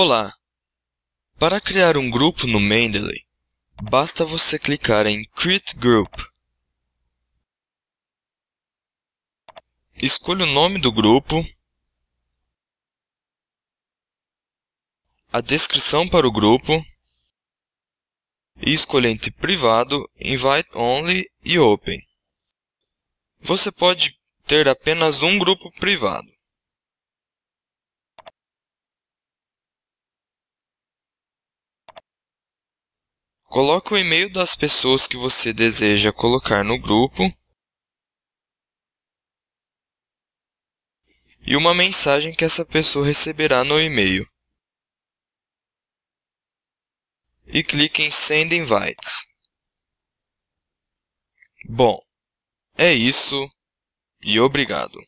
Olá! Para criar um grupo no Mendeley, basta você clicar em Create Group. Escolha o nome do grupo, a descrição para o grupo e escolha entre Privado, Invite Only e Open. Você pode ter apenas um grupo privado. Coloque o e-mail das pessoas que você deseja colocar no grupo e uma mensagem que essa pessoa receberá no e-mail. E clique em Send Invites. Bom, é isso e obrigado.